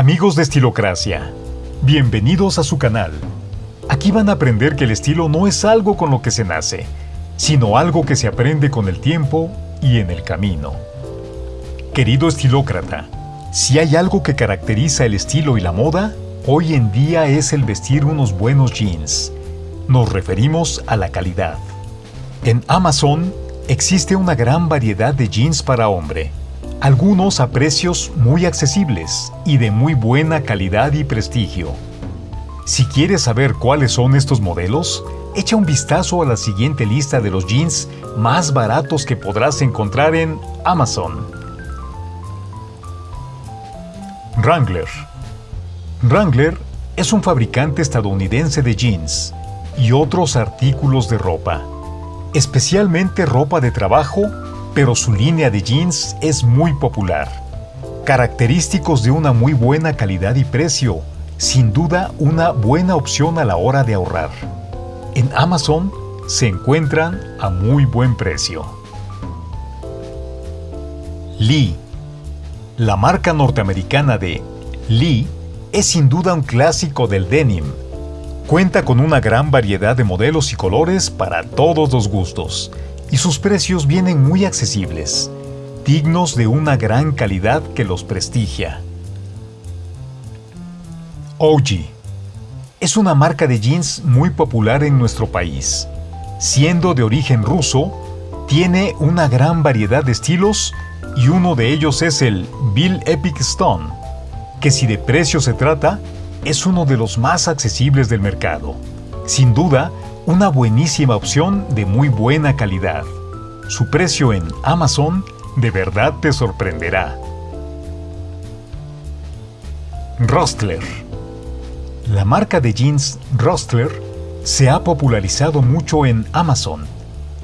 Amigos de Estilocracia, bienvenidos a su canal. Aquí van a aprender que el estilo no es algo con lo que se nace, sino algo que se aprende con el tiempo y en el camino. Querido estilócrata, si hay algo que caracteriza el estilo y la moda, hoy en día es el vestir unos buenos jeans. Nos referimos a la calidad. En Amazon existe una gran variedad de jeans para hombre, algunos a precios muy accesibles y de muy buena calidad y prestigio. Si quieres saber cuáles son estos modelos, echa un vistazo a la siguiente lista de los jeans más baratos que podrás encontrar en Amazon. Wrangler Wrangler es un fabricante estadounidense de jeans y otros artículos de ropa, especialmente ropa de trabajo, pero su línea de jeans es muy popular. Característicos de una muy buena calidad y precio, sin duda una buena opción a la hora de ahorrar. En Amazon se encuentran a muy buen precio. Lee La marca norteamericana de Lee es sin duda un clásico del denim. Cuenta con una gran variedad de modelos y colores para todos los gustos, y sus precios vienen muy accesibles, dignos de una gran calidad que los prestigia. OG es una marca de jeans muy popular en nuestro país. Siendo de origen ruso, tiene una gran variedad de estilos y uno de ellos es el Bill Epic Stone, que si de precio se trata, es uno de los más accesibles del mercado. Sin duda, una buenísima opción de muy buena calidad. Su precio en Amazon de verdad te sorprenderá. Rostler La marca de jeans Rostler se ha popularizado mucho en Amazon,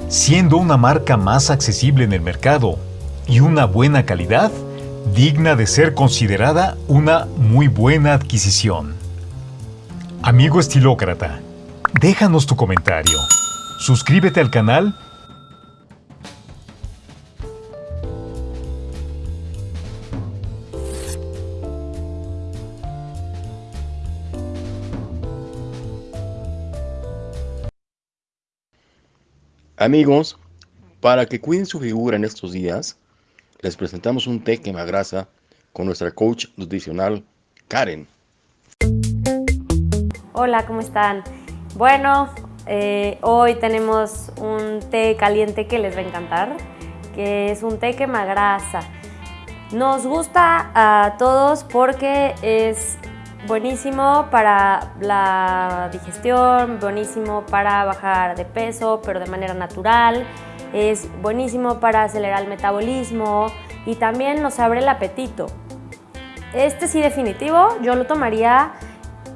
siendo una marca más accesible en el mercado y una buena calidad, digna de ser considerada una muy buena adquisición. Amigo estilócrata, déjanos tu comentario, suscríbete al canal Amigos, para que cuiden su figura en estos días, les presentamos un té quemagrasa con nuestra coach nutricional Karen. Hola, ¿cómo están? Bueno, eh, hoy tenemos un té caliente que les va a encantar, que es un té quemagrasa. Nos gusta a todos porque es Buenísimo para la digestión, buenísimo para bajar de peso, pero de manera natural. Es buenísimo para acelerar el metabolismo y también nos abre el apetito. Este sí definitivo, yo lo tomaría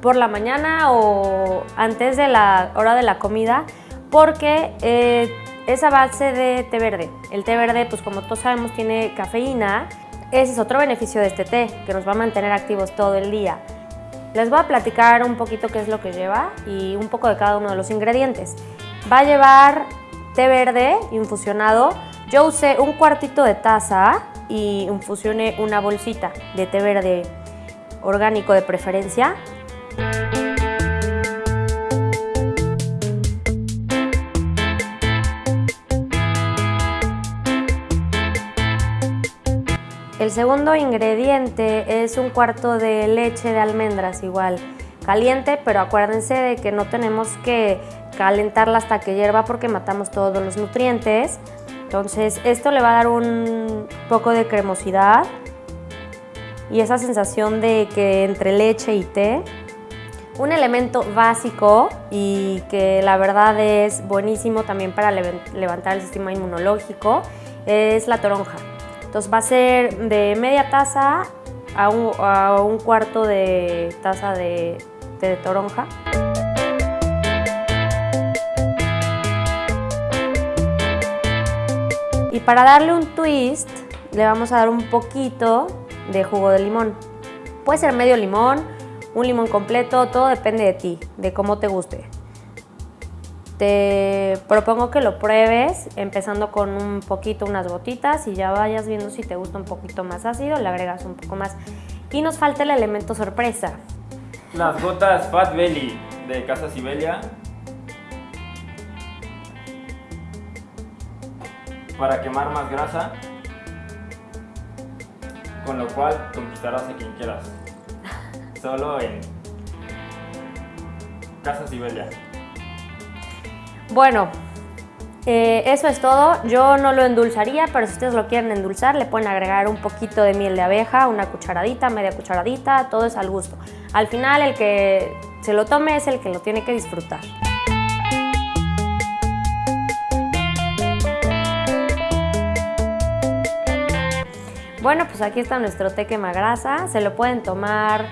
por la mañana o antes de la hora de la comida porque eh, es a base de té verde. El té verde, pues como todos sabemos, tiene cafeína. Ese es otro beneficio de este té, que nos va a mantener activos todo el día. Les voy a platicar un poquito qué es lo que lleva y un poco de cada uno de los ingredientes. Va a llevar té verde infusionado. Yo usé un cuartito de taza y infusioné una bolsita de té verde orgánico de preferencia. El segundo ingrediente es un cuarto de leche de almendras igual, caliente, pero acuérdense de que no tenemos que calentarla hasta que hierva porque matamos todos los nutrientes. Entonces esto le va a dar un poco de cremosidad y esa sensación de que entre leche y té. Un elemento básico y que la verdad es buenísimo también para levantar el sistema inmunológico es la toronja. Entonces va a ser de media taza a un, cuarto de taza de, de toronja. Y para darle un twist, le vamos a dar un poquito de jugo de limón. Puede ser medio limón, un limón completo, todo depende de ti, de cómo te guste. Te propongo que lo pruebes empezando con un poquito, unas gotitas y ya vayas viendo si te gusta un poquito más ácido, le agregas un poco más. Y nos falta el elemento sorpresa. Las gotas Fat Belly de Casa Sibelia. Para quemar más grasa. Con lo cual conquistarás a quien quieras. Solo en Casa Sibelia. Bueno, eh, eso es todo. Yo no lo endulzaría, pero si ustedes lo quieren endulzar, le pueden agregar un poquito de miel de abeja, una cucharadita, media cucharadita, todo es al gusto. Al final, el que se lo tome es el que lo tiene que disfrutar. Bueno, pues aquí está nuestro té quemagrasa. Se lo pueden tomar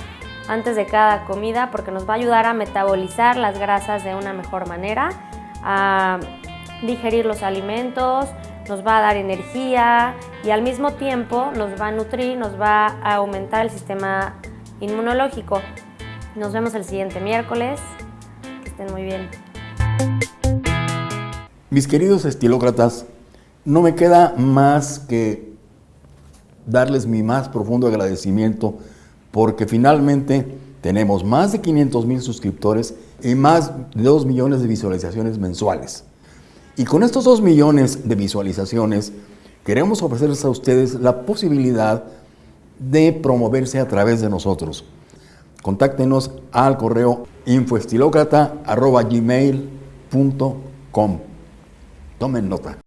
antes de cada comida porque nos va a ayudar a metabolizar las grasas de una mejor manera, a digerir los alimentos, nos va a dar energía y al mismo tiempo nos va a nutrir, nos va a aumentar el sistema inmunológico. Nos vemos el siguiente miércoles. Que estén muy bien. Mis queridos estilócratas, no me queda más que darles mi más profundo agradecimiento porque finalmente tenemos más de 500 mil suscriptores y más de 2 millones de visualizaciones mensuales. Y con estos 2 millones de visualizaciones queremos ofrecerles a ustedes la posibilidad de promoverse a través de nosotros. Contáctenos al correo infoestilocrata.gmail.com Tomen nota.